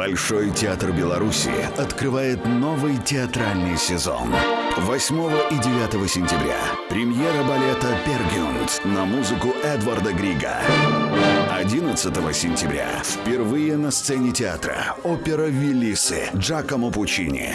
Большой театр Беларуси открывает новый театральный сезон. 8 и 9 сентября премьера балета «Пергюнд» на музыку Эдварда Грига. 11 сентября впервые на сцене театра опера «Велисы» Джакомо Пучини.